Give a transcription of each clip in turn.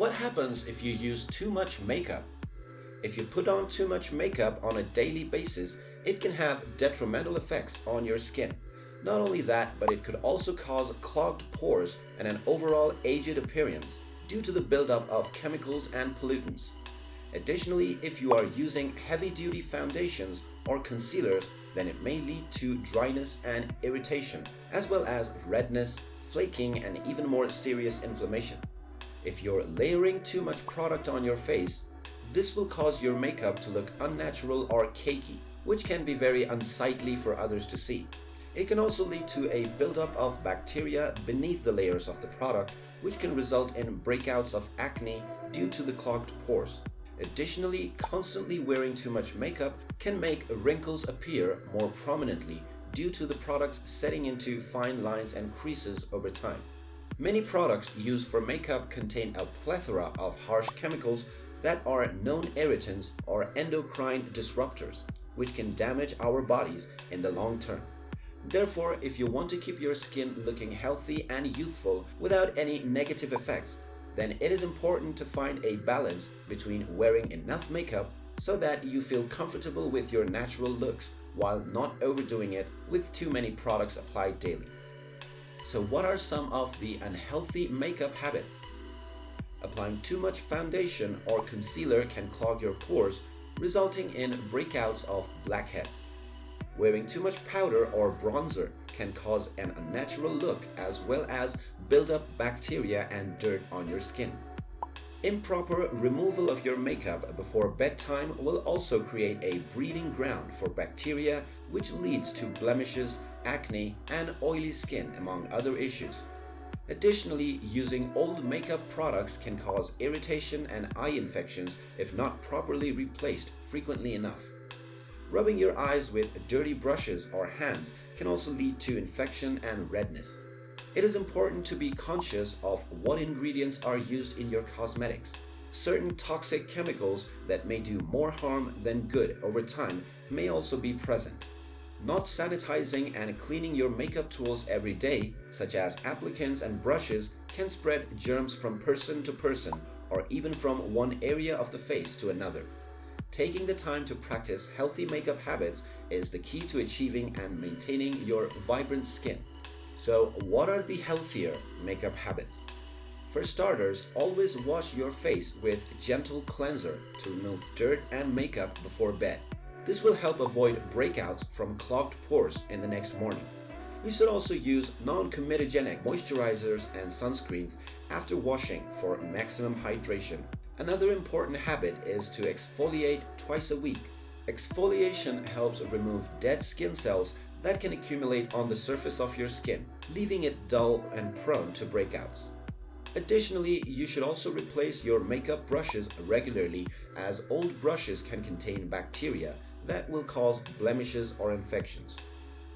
What happens if you use too much makeup? If you put on too much makeup on a daily basis, it can have detrimental effects on your skin. Not only that, but it could also cause clogged pores and an overall aged appearance due to the buildup of chemicals and pollutants. Additionally, if you are using heavy-duty foundations or concealers, then it may lead to dryness and irritation, as well as redness, flaking, and even more serious inflammation. If you're layering too much product on your face, this will cause your makeup to look unnatural or cakey, which can be very unsightly for others to see. It can also lead to a buildup of bacteria beneath the layers of the product, which can result in breakouts of acne due to the clogged pores. Additionally, constantly wearing too much makeup can make wrinkles appear more prominently due to the products setting into fine lines and creases over time. Many products used for makeup contain a plethora of harsh chemicals that are known irritants or endocrine disruptors, which can damage our bodies in the long term. Therefore, if you want to keep your skin looking healthy and youthful without any negative effects, then it is important to find a balance between wearing enough makeup so that you feel comfortable with your natural looks while not overdoing it with too many products applied daily. So what are some of the unhealthy makeup habits? Applying too much foundation or concealer can clog your pores, resulting in breakouts of blackheads. Wearing too much powder or bronzer can cause an unnatural look as well as build up bacteria and dirt on your skin. Improper removal of your makeup before bedtime will also create a breeding ground for bacteria which leads to blemishes, acne, and oily skin among other issues. Additionally, using old makeup products can cause irritation and eye infections if not properly replaced frequently enough. Rubbing your eyes with dirty brushes or hands can also lead to infection and redness. It is important to be conscious of what ingredients are used in your cosmetics. Certain toxic chemicals that may do more harm than good over time may also be present. Not sanitizing and cleaning your makeup tools every day, such as applicators and brushes, can spread germs from person to person or even from one area of the face to another. Taking the time to practice healthy makeup habits is the key to achieving and maintaining your vibrant skin. So what are the healthier makeup habits? For starters, always wash your face with gentle cleanser to remove dirt and makeup before bed. This will help avoid breakouts from clogged pores in the next morning. You should also use non-comedogenic moisturizers and sunscreens after washing for maximum hydration. Another important habit is to exfoliate twice a week. Exfoliation helps remove dead skin cells that can accumulate on the surface of your skin, leaving it dull and prone to breakouts. Additionally, you should also replace your makeup brushes regularly as old brushes can contain bacteria that will cause blemishes or infections.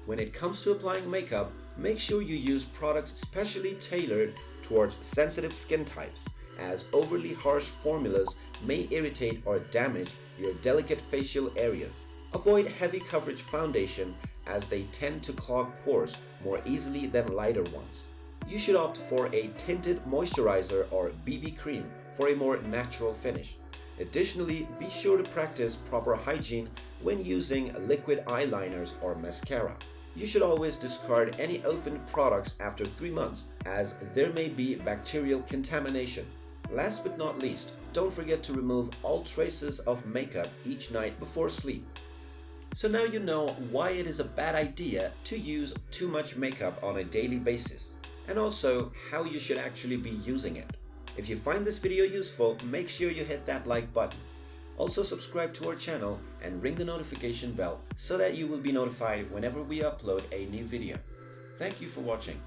When it comes to applying makeup, make sure you use products specially tailored towards sensitive skin types as overly harsh formulas may irritate or damage your delicate facial areas. Avoid heavy coverage foundation as they tend to clog pores more easily than lighter ones. You should opt for a tinted moisturizer or BB cream for a more natural finish. Additionally, be sure to practice proper hygiene when using liquid eyeliners or mascara. You should always discard any opened products after 3 months as there may be bacterial contamination. Last but not least, don't forget to remove all traces of makeup each night before sleep. So now you know why it is a bad idea to use too much makeup on a daily basis, and also how you should actually be using it. If you find this video useful, make sure you hit that like button. Also subscribe to our channel and ring the notification bell so that you will be notified whenever we upload a new video. Thank you for watching.